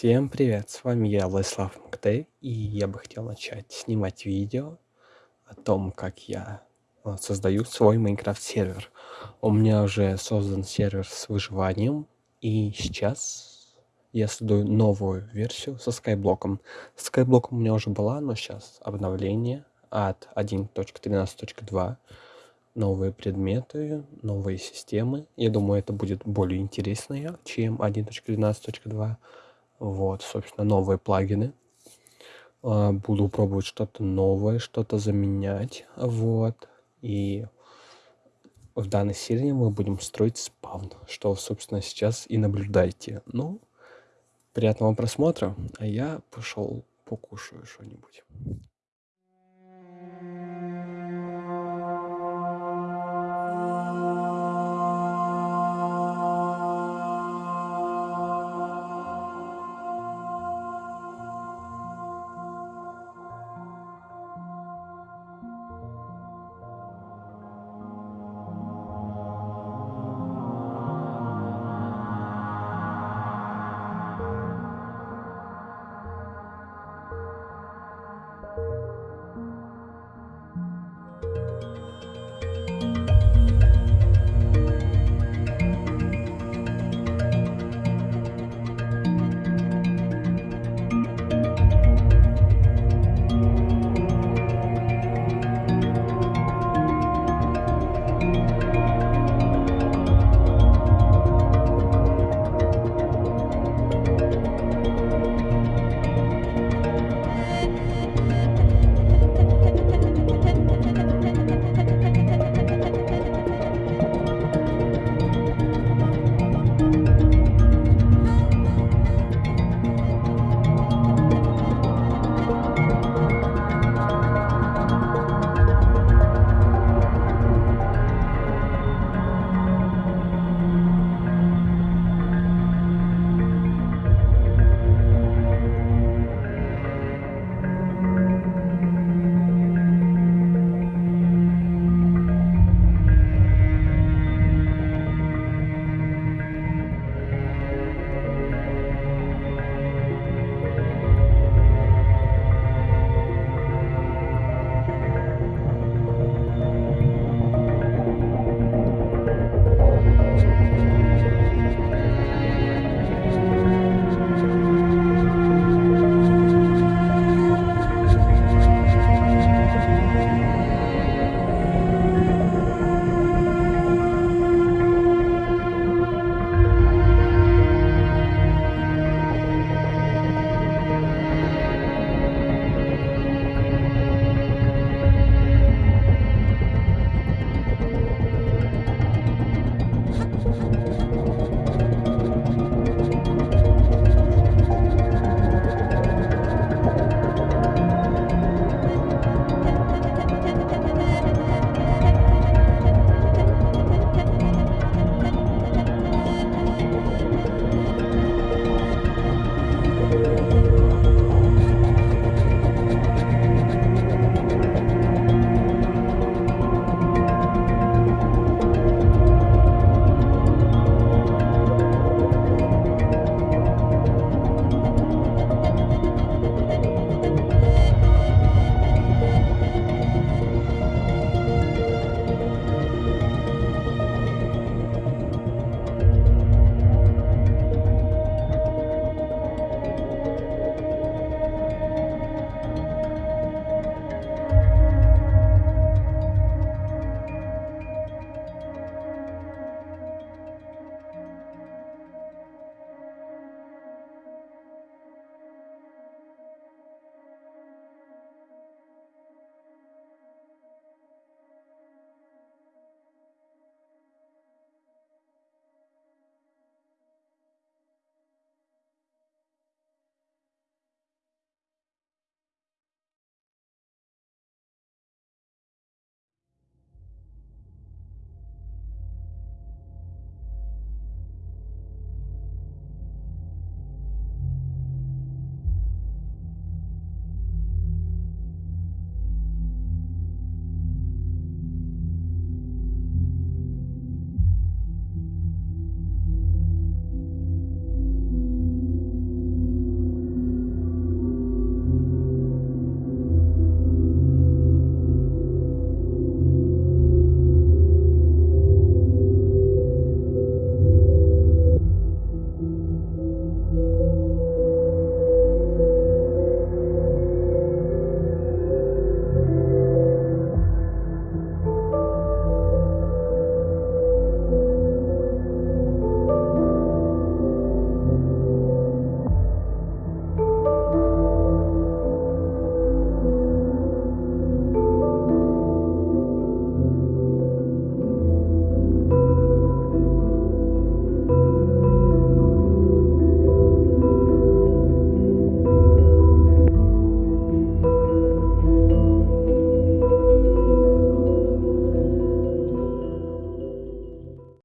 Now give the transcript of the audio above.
Всем привет, с вами я, Владислав МКТ, и я бы хотел начать снимать видео о том, как я э, создаю свой Майнкрафт сервер. У меня уже создан сервер с выживанием, и сейчас я создаю новую версию со скайблоком. Скайблоком у меня уже была, но сейчас обновление от 1.13.2 новые предметы, новые системы. Я думаю, это будет более интересно, чем 1.12.2. Вот, собственно, новые плагины. А, буду пробовать что-то новое, что-то заменять. Вот. И в данной серии мы будем строить спавн, что, собственно, сейчас и наблюдаете. Ну, приятного просмотра, а я пошел покушаю что-нибудь.